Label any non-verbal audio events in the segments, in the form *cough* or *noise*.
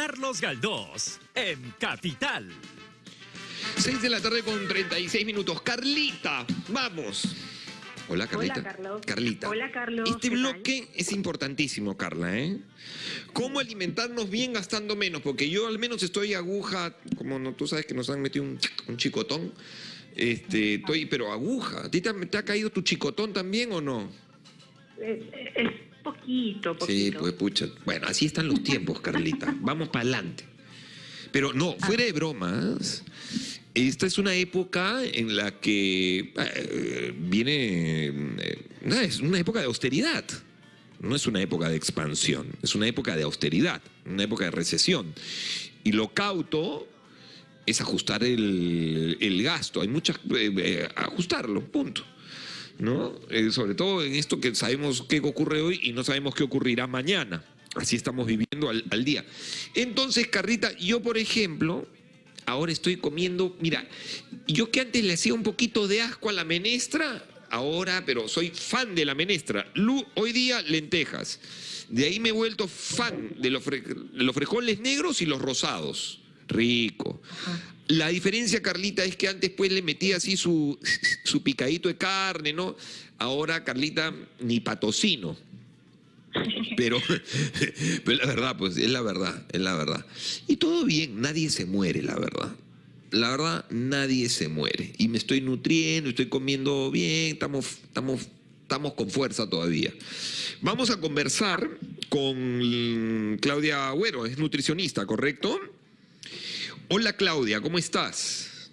Carlos Galdós en Capital. 6 de la tarde con 36 minutos. Carlita, vamos. Hola, Carlita. Hola, Carlos. Carlita. Hola, Carlos. Este bloque es importantísimo, Carla, ¿eh? ¿Cómo alimentarnos bien gastando menos? Porque yo al menos estoy aguja, como no, tú sabes que nos han metido un, un chicotón. Este, estoy, pero aguja. ¿A ti te, ha- te ha caído tu chicotón también o no? Es, es poquito, poquito. Sí, pues pucha. Bueno, así están los tiempos, Carlita. *laughs* Vamos para adelante. Pero no, fuera de bromas, esta es una época en la que eh, viene... eh, es una época de austeridad. No es una época de expansión, es una época de austeridad, una época de recesión. Y lo cauto es ajustar el, el gasto. Hay muchas... eh, eh, ajustarlo, punto. ¿No? Eh, sobre todo en esto que sabemos qué ocurre hoy y no sabemos qué ocurrirá mañana. Así estamos viviendo al, día. Entonces, Carrita, yo por ejemplo, ahora estoy comiendo, mira, yo que antes le hacía un poquito de asco a la menestra, ahora, pero soy fan de la menestra. Lu- hoy día, lentejas. De ahí me he vuelto fan de los, los frijoles negros y los rosados. Rico. La diferencia, Carlita, es que antes pues le metía así su, *laughs* su picadito de carne, ¿no? Ahora, Carlita, ni patocino. Pero, *laughs* pero la verdad, pues es la verdad, es la verdad. Y todo bien, nadie se muere, la verdad. La verdad, nadie se muere. Y me estoy nutriendo, estoy comiendo bien, estamos, estamos, estamos con fuerza todavía. Vamos a conversar con Claudia Agüero, es nutricionista, ¿correcto? Hola Claudia, ¿cómo estás?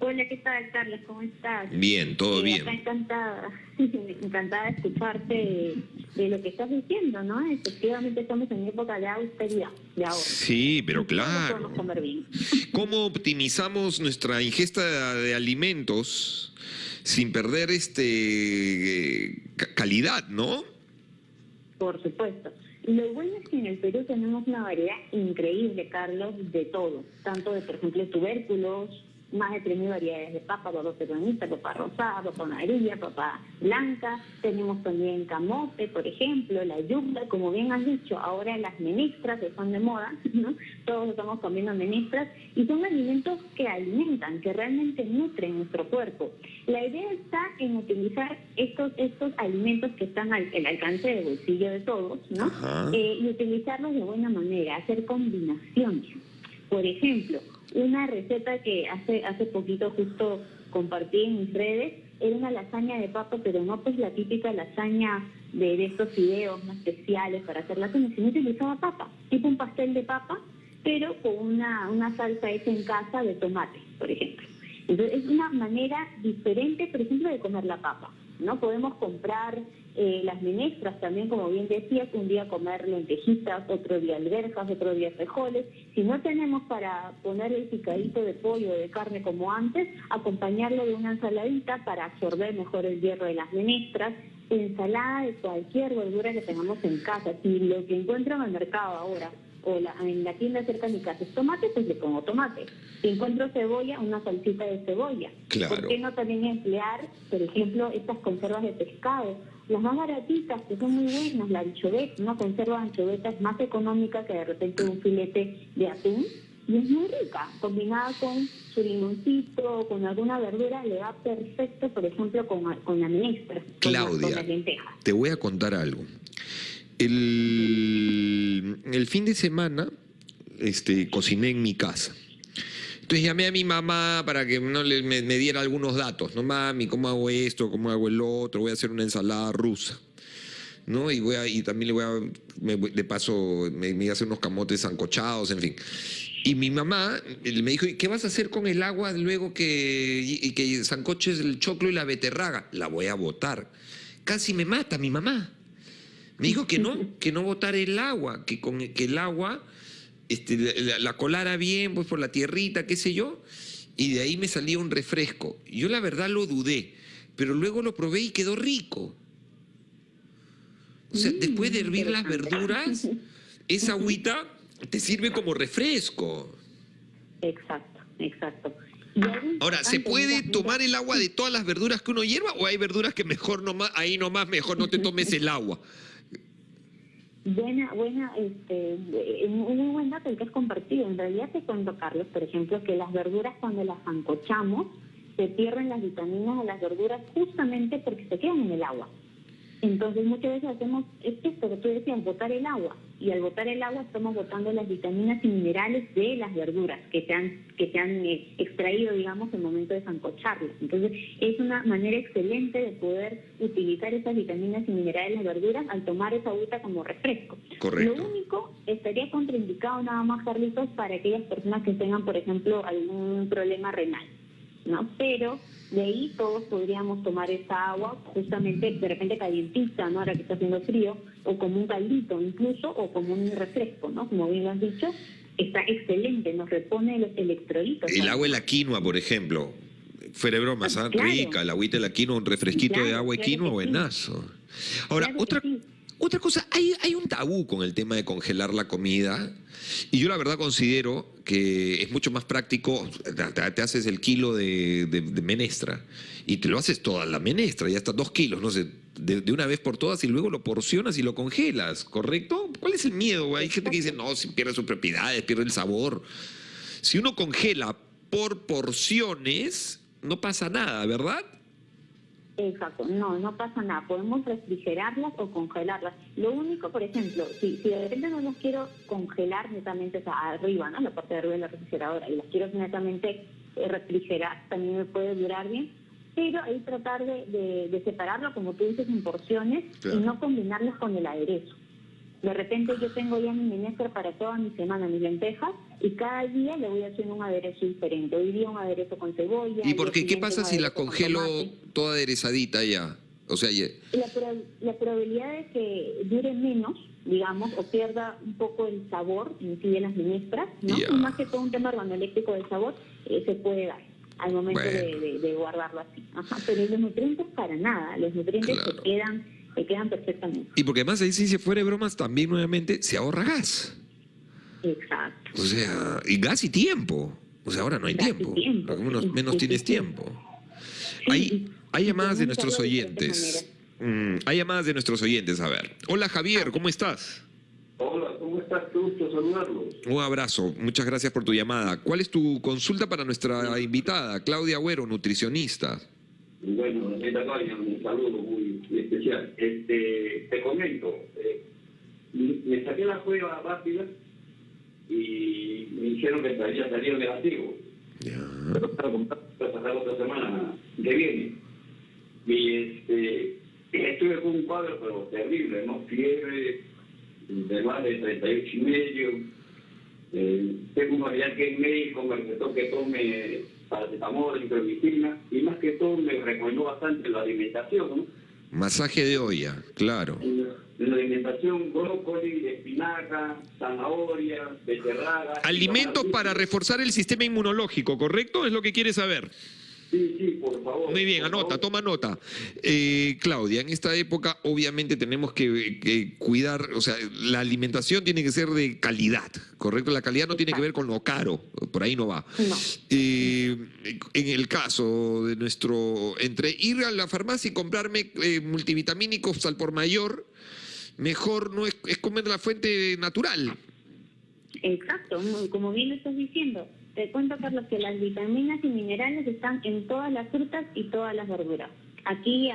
Hola, ¿qué tal, Carlos? ¿Cómo estás? Bien, todo Eh, bien. acá encantada, *laughs* encantada de escucharte de, de lo que estás diciendo, ¿no? Efectivamente estamos en época de austeridad, de ahora. Sí, pero claro. comer bien. *laughs* ¿Cómo optimizamos nuestra ingesta de alimentos sin perder este eh, ca- calidad, no? Por supuesto. Lo bueno es que en el Perú tenemos una variedad increíble, Carlos, de todo. Tanto de, por ejemplo, tubérculos, más de 3.000 variedades de papa, papa peronista, papa rosada, papa amarilla, papa blanca. Tenemos también camote, por ejemplo, la yuca, como bien has dicho, ahora las menestras que están de moda, *laughs* ¿no? Todos estamos comiendo menestras y son alimentos que alimentan, que realmente nutren nuestro cuerpo. La idea está en utilizar estos, estos alimentos que están al, al alcance del bolsillo de todos, ¿no? Eh, y utilizarlos de buena manera, hacer combinaciones. Por ejemplo, una receta que hace, hace poquito justo compartí en mis redes era una lasaña de papa, pero no pues la típica lasaña de, estos fideos más especiales para hacer lasaña, sino utilizaba papa, tipo un pastel de papa, pero con una, una salsa hecha en casa de tomate, por ejemplo. Entonces, es una manera diferente, por ejemplo, de comer la papa. ¿No? Podemos comprar eh, las menestras también, como bien decías, un día comer lentejitas, otro día alberjas, otro día frijoles. Si no tenemos para poner el picadito de pollo o de carne como antes, acompañarlo de una ensaladita para absorber mejor el hierro de las menestras. Ensalada de cualquier verdura que tengamos en casa. Si lo que encuentro en el mercado ahora o la- en la tienda cerca de mi casa es tomate, pues le pongo tomate. Si encuentro cebolla, una salsita de cebolla. Claro. ¿Por qué no también emplear, por ejemplo, estas conservas de pescado? Las más baratitas, que son muy buenas, la anchoveta, una conserva de anchoveta es más económica que de repente un filete de atún. Y es muy rica, combinada con su limoncito, con alguna verdura, le va perfecto, por ejemplo, con, con la menestra, con, la- con Claudia, las lentejas. te voy a contar algo. El, el fin de semana este, cociné en mi casa. Entonces llamé a mi mamá para que no le, me, me diera algunos datos. No, mami, ¿cómo hago esto? ¿Cómo hago el otro? Voy a hacer una ensalada rusa. ¿no? Y, voy a, y también le voy a, me de paso, me, me voy a hacer unos camotes zancochados, en fin. Y mi mamá eh, me dijo, ¿y qué vas a hacer con el agua luego que, y, y que zancoches el choclo y la beterraga? La voy a botar. Casi me mata mi mamá. Me dijo que no, *laughs* que no botar el agua, que con que el agua este, la, la colara bien, pues por la tierrita, qué sé yo, y de ahí me salía un refresco. Yo la verdad lo dudé, pero luego lo probé y quedó rico. O sea, Mm, después de hervir las verduras, *laughs* esa agüita te sirve como refresco. Exacto, exacto. Ahora, ¿se puede tomar el agua de todas las verduras que uno hierva o hay verduras que mejor nomás, ahí nomás mejor no te tomes el agua? Buena, buena, este, un muy buen dato el que has compartido. En realidad te cuento, Carlos, por ejemplo, que las verduras cuando las ancochamos se pierden las vitaminas de las verduras justamente porque se quedan en el agua. Entonces muchas veces hacemos es esto que tú decías, botar el agua. Y al botar el agua estamos botando las vitaminas y minerales de las verduras que se han, que se han eh, extraído, digamos, en el momento de sancocharlas. Entonces es una manera excelente de poder utilizar esas vitaminas y minerales de las verduras al tomar esa agüita como refresco. Correcto. Lo único estaría contraindicado nada más, Carlitos, para aquellas personas que tengan, por ejemplo, algún problema renal. ¿No? Pero de ahí todos podríamos tomar esa agua justamente de repente calientita, ¿no? Ahora que está haciendo frío, o como un caldito incluso, o como un refresco, ¿no? Como bien lo has dicho, está excelente, nos repone los electrolitos. El agua de la quinoa, por ejemplo. Fuera de bromas, Ah, claro. rica, la agüita de la quinoa, un refresquito de agua claro quinoa, sí. buenazo. Ahora, otra, sí. Otra cosa, hay, un tabú con el tema de congelar la comida. Y yo la verdad considero que es mucho más práctico, te, haces el kilo de, menestra y te lo haces toda la menestra, ya hasta dos kilos, no sé, de, una vez por todas y luego lo porcionas y lo congelas, ¿correcto? ¿Cuál es el miedo? Hay gente que dice, no, si pierde sus propiedades, pierde el sabor. Si uno congela por porciones, no pasa nada, ¿verdad? Exacto, no, no pasa nada. Podemos refrigerarlas o congelarlas. Lo único, por ejemplo, si, si de repente no las quiero congelar netamente, o sea, arriba, ¿no? La parte de arriba de la refrigeradora, y las quiero netamente eh, refrigerar, también me puede durar bien. Pero ahí tratar de, de- de separarlo, como tú dices, en porciones Claro. y no combinarlos con el aderezo. De repente yo tengo ya mi minestra para toda mi semana, mis lentejas, y cada día le voy haciendo un aderezo diferente. Hoy día un aderezo con cebolla. ¿Y por qué? ¿Qué pasa si la congelo toda aderezadita ya? O sea, ya- La, la probabilidad de que dure menos, digamos, o pierda un poco el sabor en sí de las menestras, ¿no? Ya. Y más que todo un tema organoléctrico del sabor, eh, se puede dar al momento de, Bueno. de- de guardarlo así. Ajá, pero los nutrientes para nada, los nutrientes Claro. se quedan se quedan perfectamente. Y porque además ahí sí, si fuera de bromas, también nuevamente se ahorra gas. Exacto. O sea, y gas y tiempo. O sea, ahora no hay Gas y tiempo. menos, sí, menos sí, tienes sí, tiempo. Sí, Hay, hay llamadas de nuestros de oyentes. Mm, hay llamadas de nuestros oyentes. A ver. Hola Javier, ¿cómo estás? Hola, ¿cómo estás? Qué gusto saludarlos. Un abrazo. Muchas gracias por tu llamada. ¿Cuál es tu consulta para nuestra invitada, Claudia Agüero, nutricionista? Bueno, esta Claudia, un saludo muy, especial. Este, te comento, eh, me saqué la prueba rápida y me dijeron que había salido negativo. Ya. Pero para sacar otra semana que viene. Y este, estuve con un cuadro, pero terrible, ¿no? Fiebre, de más de 38 y medio. Eh, tengo un familiar que es médico, me recetó que tome paracetamol, ibuprofena, y más que todo me recomendó bastante la alimentación, ¿no? Masaje de olla, claro. La- en la alimentación, brócoli, espinaca, zanahoria, beterraga. Alimentos para reforzar el sistema inmunológico, ¿correcto? Es lo que quieres saber. Sí, sí, por favor. Muy bien, anota, favor. toma nota. Eh, Claudia, en esta época obviamente tenemos que, que cuidar, o sea, la alimentación tiene que ser de calidad, ¿correcto? La calidad no tiene que ver con lo caro, por ahí no va. No. Eh, en el caso de nuestro, entre ir a la farmacia y comprarme eh, multivitamínicos al por mayor, mejor no es, es comer la fuente natural. Exacto, como bien lo estás diciendo. Te cuento, Carlos, que las vitaminas y minerales están en todas las frutas y todas las verduras. Aquí,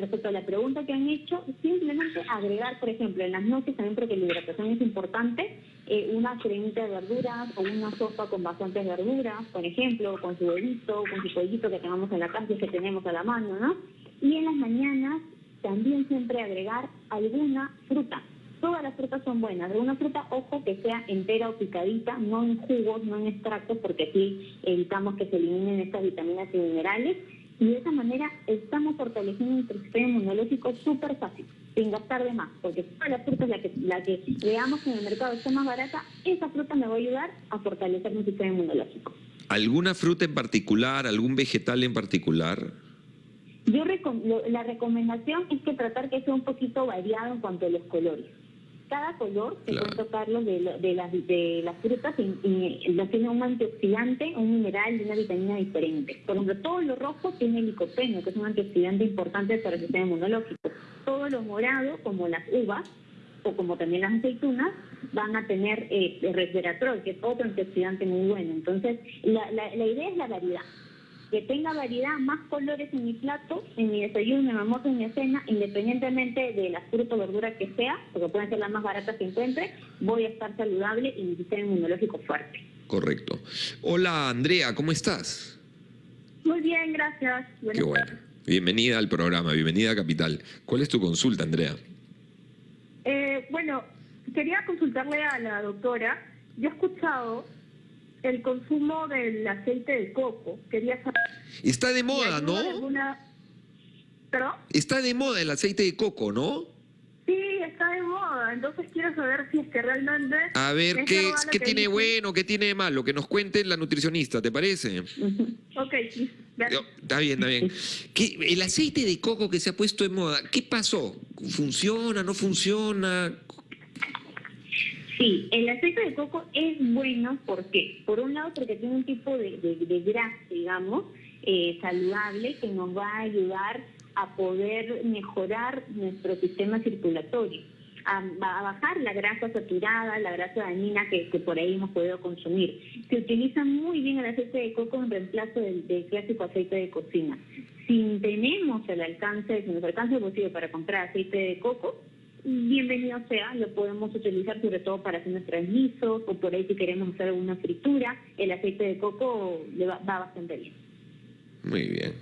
respecto a la pregunta que han hecho, simplemente agregar, por ejemplo, en las noches también, porque la hidratación es importante, eh, una cremita de verduras o una sopa con bastantes verduras, por ejemplo, con su huevito, con su pollito que tengamos en la casa que tenemos a la mano, ¿no? Y en las mañanas también siempre agregar alguna fruta. Todas las frutas son buenas. De una fruta, ojo, que sea entera o picadita, no en jugos, no en extractos, porque así evitamos que se eliminen estas vitaminas y minerales. Y de esa manera estamos fortaleciendo nuestro sistema inmunológico súper fácil, sin gastar de más, porque todas las frutas, la que, la que veamos en el mercado está más barata, esa fruta me va a ayudar a fortalecer mi sistema inmunológico. ¿Alguna fruta en particular, algún vegetal en particular? Yo la recomendación es que tratar que sea un poquito variado en cuanto a los colores. Cada color, te Claro. cuento Carlos, de, lo- de, las, de las frutas y, y lo tiene un antioxidante, un mineral y una vitamina diferente. Por ejemplo, todo lo rojo tiene licopeno, que es un antioxidante importante para el sistema inmunológico. todo lo morado, como las uvas o como también las aceitunas, van a tener eh, resveratrol, que es otro antioxidante muy bueno. Entonces, la, la, la idea es la variedad que tenga variedad, más colores en mi plato, en mi desayuno, en mi almuerzo, en mi cena, independientemente de la fruta o verdura que sea, porque pueden ser las más baratas que encuentre, voy a estar saludable y mi sistema inmunológico fuerte. Correcto. Hola Andrea, ¿cómo estás? Muy bien, gracias. Buenas Qué bueno. Bienvenida al programa, bienvenida a Capital. ¿Cuál es tu consulta, Andrea? Eh, bueno, quería consultarle a la doctora. Yo he escuchado el consumo del aceite de coco. Quería saber. Está de moda, ¿no? alguna- ¿Perdón? Está de moda el aceite de coco, ¿no? Sí, está de moda. Entonces quiero saber si es que realmente. A ver, ¿qué, qué que tiene dicen. bueno, qué tiene de malo? Que nos cuente la nutricionista, ¿te parece? Ok, sí. Está bien, está bien. ¿Qué- el aceite de coco que se ha puesto de moda, ¿qué pasó? ¿Funciona, no funciona? Sí, el aceite de coco es bueno, ¿por qué? Por un lado, porque tiene un tipo de, de- grasa, digamos, eh, saludable que nos va a ayudar a poder mejorar nuestro sistema circulatorio, a, a bajar la grasa saturada, la grasa dañina que, que por ahí hemos podido consumir. Se utiliza muy bien el aceite de coco en reemplazo del, del clásico aceite de cocina. Si tenemos el alcance, si nos alcanza el bolsillo para comprar aceite de coco, bienvenido sea, lo podemos utilizar sobre todo para hacer nuestros guisos o por ahí si queremos hacer alguna fritura, el aceite de coco le va, va bastante bien. Muy bien.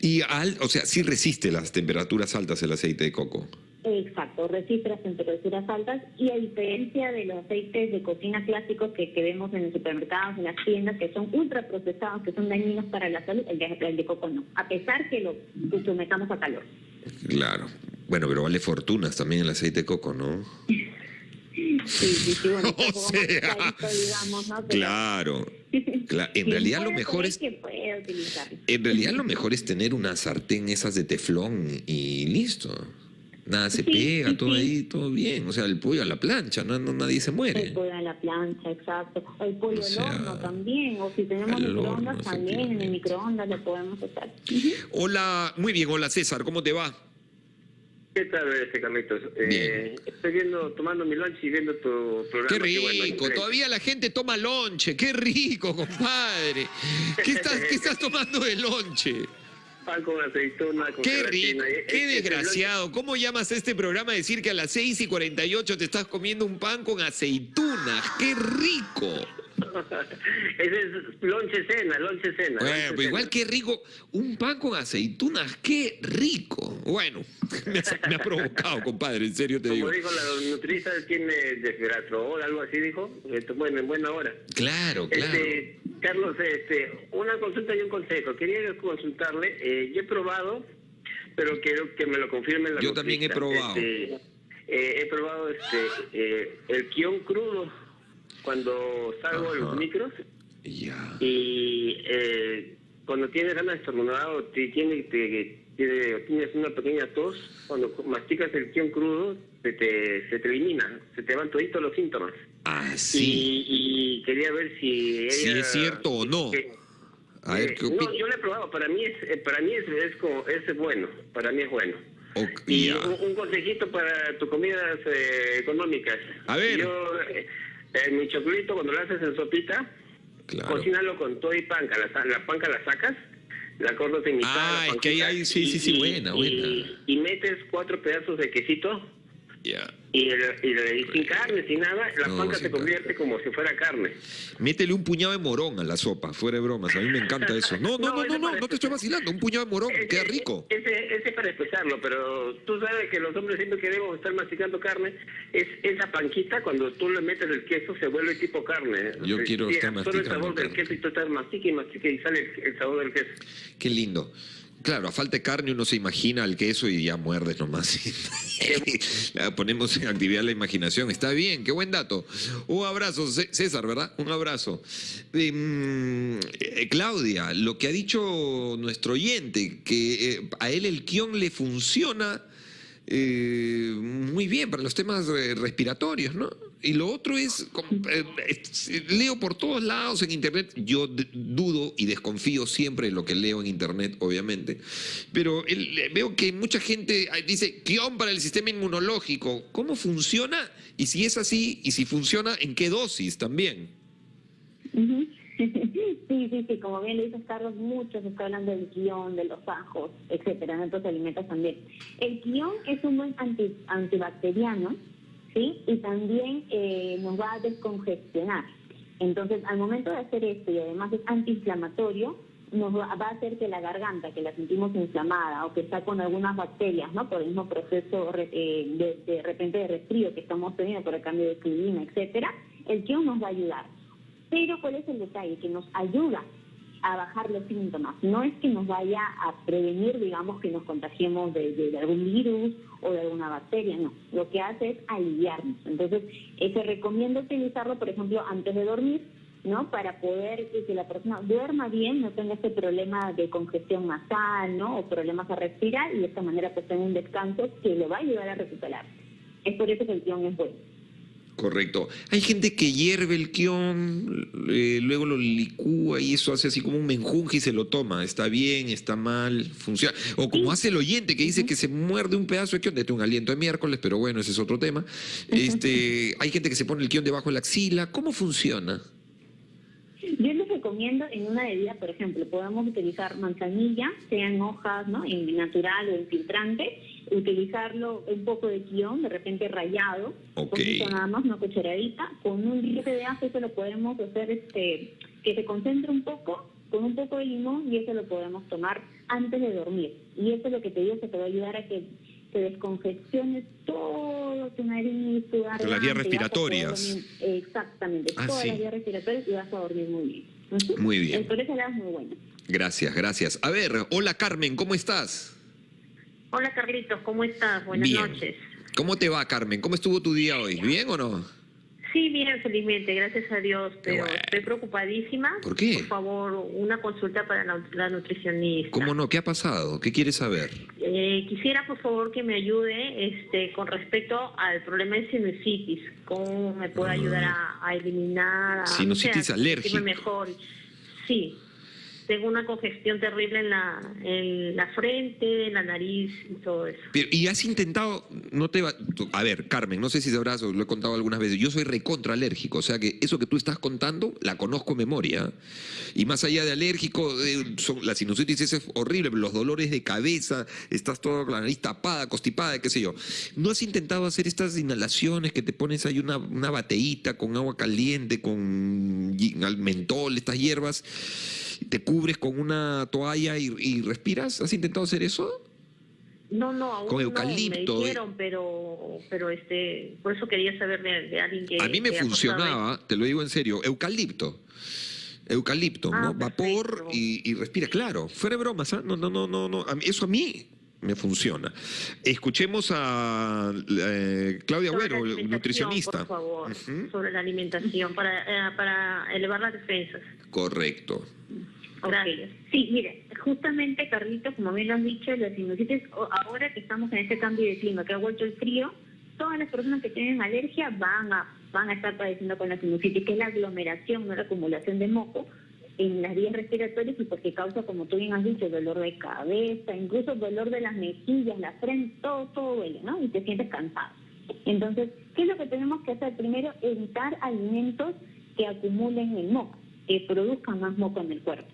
Y, al, o sea, sí resiste las temperaturas altas el aceite de coco. Exacto, resiste las temperaturas altas y a diferencia de los aceites de cocina clásicos que, que vemos en los supermercados, en las tiendas, que son ultraprocesados, que son dañinos para la salud, el de, el de coco no, a pesar que lo sometamos a calor. Claro. Bueno, pero vale fortunas también el aceite de coco, ¿no? Sí, sí, sí, bueno, *laughs* O sea, clarito, digamos, ¿no? Pero- Claro. Cla- En realidad lo mejor es... que. En realidad lo mejor es tener una sartén esas de teflón y listo. Nada se pega, todo ahí, todo bien. O sea, el pollo a la plancha, no, no- nadie se El muere. pollo a la plancha, exacto. El pollo O sea, al horno también. O si tenemos microondas, horno, también en el microondas lo podemos hacer. Hola, muy bien, hola César, ¿cómo te va? ¿Qué tal, este Carlitos? Eh, estoy viendo, tomando mi lunch y viendo tu programa. Qué rico, todavía la gente toma lonche, qué rico, compadre. ¿Qué estás, qué *laughs* estás tomando de lonche? Pan con aceituna, con Qué rico, gelatina. Eh, qué eh, desgraciado. ¿Cómo llamas a este programa a decir que a las 6 y 48 te estás comiendo un pan con aceitunas? ¡Qué rico! *laughs* Ese es lonche cena, lonche cena. Bueno, lonche pero igual cena. qué rico. Un pan con aceitunas, qué rico. Bueno, *laughs* me ha, me ha provocado, compadre, en serio te digo. Como dijo la nutriza, tiene desveratrol, algo así dijo. Bueno, en buena hora. Claro, claro. Este, Carlos, este, una consulta y un consejo. Quería consultarle. eh, yo he probado, pero quiero que me lo confirme la Yo también he probado. Este, eh, he probado este, eh, el guion crudo cuando salgo Ajá. los micros Ya. y eh, cuando tienes ganas de estornudar o te, tiene, te- tiene- tienes una pequeña tos, cuando masticas el guion crudo se te, se te elimina, se te van toditos los síntomas. Ah, sí. Y, y quería ver si Si ella- es cierto o no. que- A ver, eh, ¿qué no, yo lo he probado. Para mí es, eh, para mí es, es, como- es bueno. Para mí es bueno. Y un, un consejito para tus comidas eh, económicas. A ver. Yo, eh, eh, mi choclito, cuando lo haces en sopita, Claro. cocínalo con todo y panca. La, la panca la sacas, la cortas en mitad. Ah, la es que ahí sí, sí, sí, y- buena, y- buena. Y, metes cuatro pedazos de quesito Ya. y, el- y el- y sin carne, sin nada, la No, se convierte como si fuera carne. Métele un puñado de morón a la sopa, fuera de bromas. A mí me encanta eso. No, no, *laughs* No, no, no, no, te estoy vacilando. Un puñado de morón, Ese- queda rico. Ese, ese para empezarlo, pero tú sabes que los hombres siempre queremos estar masticando carne. Es esa panquita, cuando tú le metes el queso, se vuelve tipo carne. Yo quiero estar absorbe el masticando sabor del carne. queso y tú estás mastica y mastica y sale el, el sabor del queso. Qué lindo. Claro, a falta de carne uno se imagina el queso y ya muerdes nomás. *laughs* Ponemos en actividad la imaginación. Está bien, qué buen dato. Un abrazo, César, ¿verdad? Un abrazo. Em, eh, Claudia, lo que ha dicho nuestro oyente, que eh, a él el guion le funciona eh, muy bien para los temas eh, respiratorios, ¿no? Y lo otro es, eh, eh, leo por todos lados en internet, yo dudo y desconfío siempre de lo que leo en internet, obviamente, pero eh, veo que mucha gente ah, dice, guion para el sistema inmunológico, ¿cómo funciona? Y si es así, y si funciona, ¿en qué dosis también? Ujú. *laughs* Sí, sí, sí, como bien lo dices Carlos, mucho se está hablando del guion, de los ajos, etcétera, en otros alimentos también. El guion es un buen anti- antibacteriano, ¿sí? Y también eh, nos va a descongestionar. Entonces, al momento de hacer esto, y además es antiinflamatorio, nos va, a hacer que la garganta, que la sentimos inflamada o que está con algunas bacterias, ¿no? Por el mismo proceso eh, de, de repente de resfrío que estamos teniendo por el cambio de clima, etcétera, el guion nos va a ayudar. Pero ¿cuál es el detalle? Que nos ayuda a bajar los síntomas. No es que nos vaya a prevenir, digamos, que nos contagiemos de, de- de algún virus o de alguna bacteria, no. Lo que hace es aliviarnos. Entonces, eh, se recomienda utilizarlo, por ejemplo, antes de dormir, ¿no? Para poder que la persona duerma bien, no tenga este problema de congestión nasal, ¿no? O problemas a respirar y de esta manera pues tenga un descanso que le va a ayudar a recuperar. Es por eso que el guion es bueno. Correcto. Hay gente que hierve el quión, eh, luego lo licúa y eso hace así como un menjunje y se lo toma. Está bien, está mal, funciona. O como hace el oyente que dice que se muerde un pedazo de quión, de un aliento de miércoles, pero bueno, ese es otro tema. Este, hay gente que se pone el quión debajo de la axila. ¿Cómo funciona? Yo les recomiendo en una bebida, por ejemplo, podemos utilizar manzanilla, sean hojas, ¿no? En natural o en filtrante, utilizarlo un poco de guion, de repente rallado, Ok. poquito nada más, una cucharadita, con un diente de ajo, eso lo podemos hacer este que se concentre un poco, con un poco de limón, y eso lo podemos tomar antes de dormir. Y eso es lo que te digo que te va a ayudar a que te descongestiones todo tu nariz, tu garganta. Las vías respiratorias. Exactamente, Ah, todas sí. las vías respiratorias y vas a dormir muy bien. Muy bien. El por ese lado es muy bueno. Gracias, gracias. A ver, hola Carmen, ¿cómo estás? Hola Carlitos, ¿cómo estás? Buenas Bien. noches. ¿Cómo te va, Carmen? ¿Cómo estuvo tu día hoy? ¿Bien o no? Sí, bien, felizmente, gracias a Dios, pero bueno. estoy preocupadísima. ¿Por qué? Por favor, una consulta para la, la nutricionista. ¿Cómo no? ¿Qué ha pasado? ¿Qué quieres saber? Eh, quisiera, por favor, que me ayude este, con respecto al problema de sinusitis. ¿Cómo me puede ayudar a, a eliminar? A, Sinusitis no sé, a alérgica. sentirme mejor. Sí, tengo una congestión terrible en la, en la frente, en la nariz y todo eso. Pero, y has intentado, no te va, a ver, Carmen, no sé si sabrás, lo he contado algunas veces, yo soy recontra alérgico, o sea que eso que tú estás contando la conozco de memoria. Y más allá de alérgico, eh, son- la sinusitis es horrible, los dolores de cabeza, estás con la nariz tapada, constipada, qué sé yo. ¿No has intentado hacer estas inhalaciones que te pones ahí una, una bateíta con agua caliente, con mentol, estas hierbas, te cubres con una toalla y, y respiras? ¿Has intentado hacer eso? No, no, aún Con no, eucalipto, me dijeron, pero, pero este, por eso quería saber de, de alguien que... A mí me funcionaba, te lo digo en serio, eucalipto. Eucalipto, Ah, ¿no? Vapor y, y respira, claro. Fuera de bromas, ¿ah? No, no, no, no, no. Eso a mí me funciona. Escuchemos a eh, Claudia Agüero, nutricionista. Por favor, sobre la alimentación, para, eh, para elevar las defensas. Correcto. Gracias. Sí, mire, justamente, Carlitos, como bien lo han dicho, la sinusitis, ahora que estamos en este cambio de clima, que ha vuelto el frío, todas las personas que tienen alergia van a, van a estar padeciendo con la sinusitis, que es la aglomeración, no la acumulación de moco en las vías respiratorias y porque causa, como tú bien has dicho, dolor de cabeza, incluso dolor de las mejillas, la frente, todo, todo duele, ¿no? Y te sientes cansado. Entonces, ¿qué es lo que tenemos que hacer? Primero, evitar alimentos que acumulen el moco, que produzcan más moco en el cuerpo.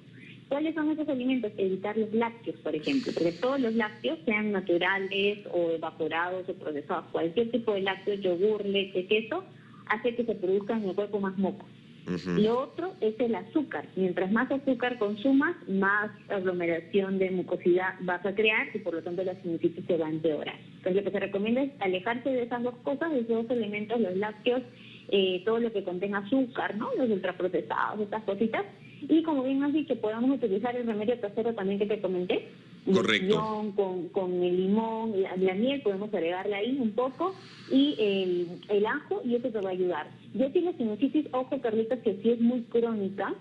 ¿Cuáles son esos alimentos? Evitar los lácteos, por ejemplo, porque todos los lácteos, sean naturales o evaporados o procesados, cualquier tipo de lácteos, yogur, leche, queso, hace que se produzca en el cuerpo más moco. Lo otro es el azúcar. Mientras más azúcar consumas, más aglomeración de mucosidad vas a crear y por lo tanto la sinusitis se va a empeorar. Entonces lo que se recomienda es alejarse de esas dos cosas, de esos dos elementos, los lácteos, eh, todo lo que contenga azúcar, ¿no? Los ultraprocesados, estas cositas. Y como bien has dicho, podamos utilizar el remedio casero también que te comenté. Correcto. Infusión Con, con el limón, la, la miel, podemos agregarle ahí un poco y el, el ajo y eso te va a ayudar. Yo sí la sinusitis, ojo Carlitos, que sí es muy crónica,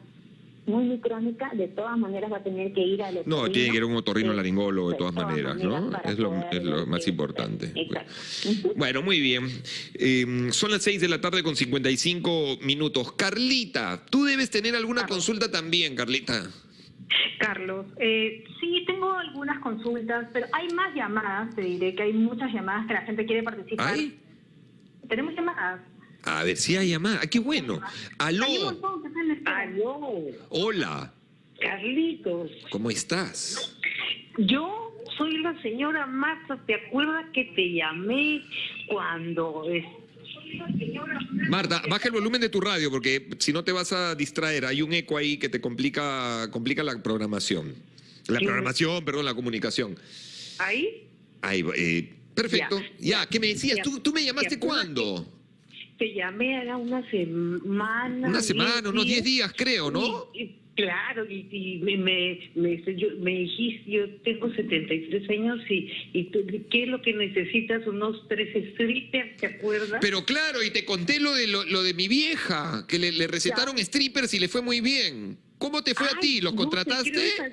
muy, muy crónica, de todas maneras va a tener que ir al No, tiene que ir a un otorrino laringólogo de todas maneras, ¿no? Es lo, es lo más importante. Exacto. Ujú. Bueno, muy bien. Eh, son las 6 de la tarde con 55 minutos. Carlita, tú debes tener alguna consulta también, Carlita. Carlos, eh, sí, tengo algunas consultas, pero hay más llamadas, te diré que hay muchas llamadas que la gente quiere participar. ¿Hay? Tenemos llamadas. A ver si hay llamada. Ah, qué bueno. Aló. Aló, Hola. Carlitos. ¿Cómo estás? Yo soy la señora Marta. ¿Te acuerdas que te llamé cuando... Marta, baja el volumen de tu radio porque si no te vas a distraer. Hay un eco ahí que te complica, complica la programación. La programación, perdón, la comunicación. Ahí Ahí, va, eh, perfecto. Ya, ¿qué me decías? Ya. ¿Tú, tú me llamaste ¿Te acuerdas cuándo? Te llamé era una semana. Una diez semana, unos 10 días, creo, ¿no? Y- y- claro, y, y me, me, me- yo- me dijiste, yo tengo 73 años y, y tú, ¿qué es lo que necesitas? Unos tres strippers, ¿te acuerdas? Pero claro, y te conté lo de, lo, lo de mi vieja, que le, le recetaron strippers y le fue muy bien. ¿Cómo te fue a Ay, ti? ¿Los no te contrataste? esa,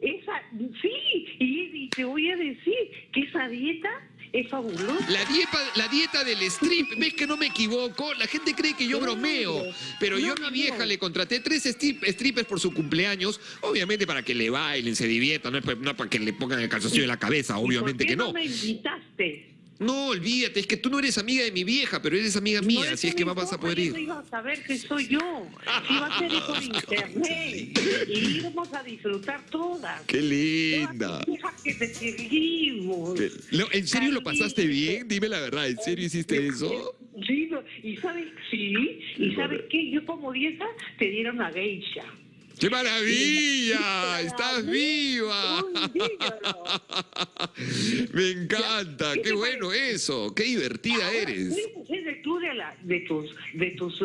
esa- sí, y, y te voy a decir que esa dieta es fabulosa. La dieta, la dieta del strip, ves que no me equivoco, la gente cree que yo bromeo, pero yo a mi vieja le contraté tres strip- strippers por su cumpleaños, obviamente para que le bailen, se diviertan, no es para, que le pongan el calzoncillo en la cabeza, ¿Y por obviamente qué que no. no me invitaste? No, olvídate, es que tú no eres amiga de mi vieja, pero eres amiga mía, No, así es que no vas a poder ir. iban a saber que soy yo. Iba a ser por *laughs* internet. Y íbamos a disfrutar todas. ¡Qué linda! Que te seguimos. ¿En serio lo pasaste bien? Dime la verdad, ¿en serio hiciste eso? Sí, no, y sabes, sí, y sabes qué, yo como dieta te dieron a geisha. ¡Qué maravilla! ¡Estás viva! *laughs* Me encanta, ¿Qué bueno eso, qué divertida eres. de tú de, la, de tus de tus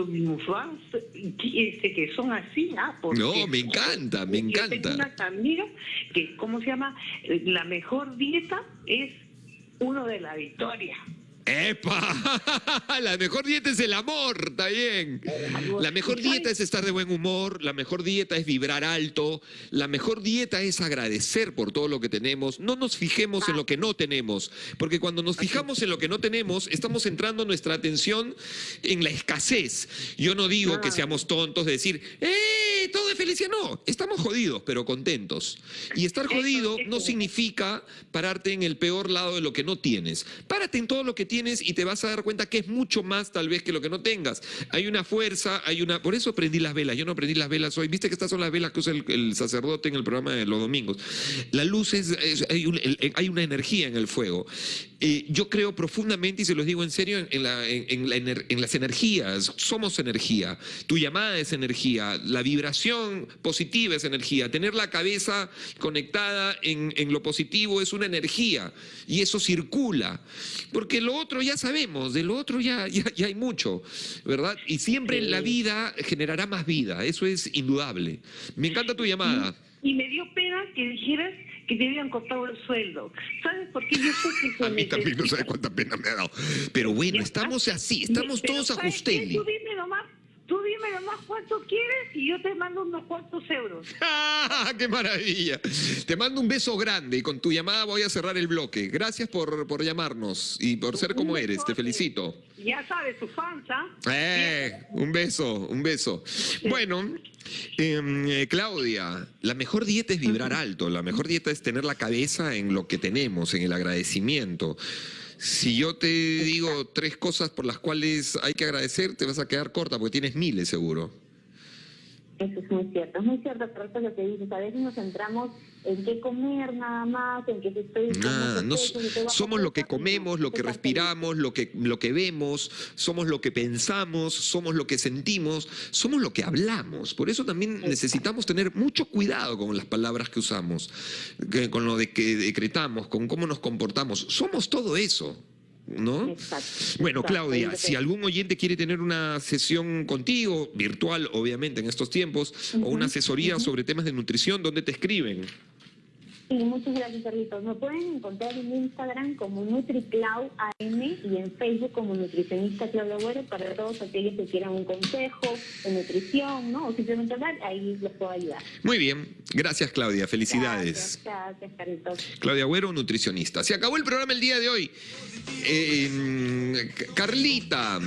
fans este, que son así, ¿ah? Porque- No, me encanta, me Yo encanta. tengo unas amigas que, ¿cómo se llama? La mejor dieta es uno de la victoria. ¡Epa! *laughs* La mejor dieta es el amor, está bien. La mejor dieta es estar de buen humor, la mejor dieta es vibrar alto, la mejor dieta es agradecer por todo lo que tenemos. No nos fijemos en lo que no tenemos, porque cuando nos fijamos en lo que no tenemos, estamos centrando nuestra atención en la escasez. Yo no digo que seamos tontos de decir, ¡eh! Todo es felicidad. No, estamos jodidos, pero contentos. Y estar jodido no significa pararte en el peor lado de lo que no tienes. Párate en todo lo que tienes y te vas a dar cuenta que es mucho más tal vez que lo que no tengas. Hay una fuerza, hay una... Por eso prendí las velas. Yo no prendí las velas hoy. Viste que estas son las velas que usa el, sacerdote en el programa de los domingos. La luz es... hay, hay una energía en el fuego. Eh, yo creo profundamente, y se los digo en serio, en, las energías. Somos energía. Tu llamada es energía. La vibración positiva es energía. Tener la cabeza conectada en, en lo positivo es una energía. Y eso circula. Porque lo otro ya sabemos, de lo otro ya, *laughs* ya, ya hay mucho, ¿verdad? Y siempre la vida generará más vida. Eso es indudable. Me encanta tu llamada. Y me dio pena que dijeras que te habían cortado el sueldo. ¿Sabes por qué yo sé que *laughs* A mí también no necesita? sabe cuánta pena me ha dado. Pero bueno, estamos está. así, estamos todos ¿sabes qué? ajustenli. Tú dime nomás, tú dime nomás cuánto quieres y yo te mando unos cuantos euros. *laughs* ¡Ah, ¡Qué maravilla! Te mando un beso grande y con tu llamada voy a cerrar el bloque. Gracias por, por llamarnos y por ser como eres. Te felicito. Ya sabes, tu fans. Eh, un beso, un beso. Bueno, em, eh, Claudia, la mejor dieta es vibrar alto, la mejor dieta es tener la cabeza en lo que tenemos, en el agradecimiento. Si yo te digo tres cosas por las cuales hay que agradecer, te vas a quedar corta porque tienes miles seguro. Eso es muy cierto, es muy cierto, es lo que dices. A veces nos centramos en qué comer nada más, en si estoy... mucho no, somos lo que comemos, lo que respiramos, lo que, lo que vemos, somos lo que pensamos, somos lo que sentimos, somos lo que hablamos. Por eso también necesitamos tener mucho cuidado con las palabras que usamos, con lo de que decretamos, con cómo nos comportamos. Somos todo eso. ¿No? Exacto, Bueno, exacto, Claudia, si algún oyente quiere tener una sesión contigo, virtual obviamente en estos tiempos, o una asesoría sobre temas de nutrición, ¿dónde te escriben? Sí, muchas gracias, Carlitos. Me pueden encontrar en Instagram como NutriClau AM y en Facebook como nutricionista Claudia Agüero para todos aquellos que quieran un consejo de nutrición, ¿no? O simplemente hablar, ahí les puedo ayudar. Muy bien, gracias Claudia, felicidades. Gracias, gracias, Carlitos. Claudia Agüero, nutricionista. Se acabó el programa el día de hoy. Eh, Carlita,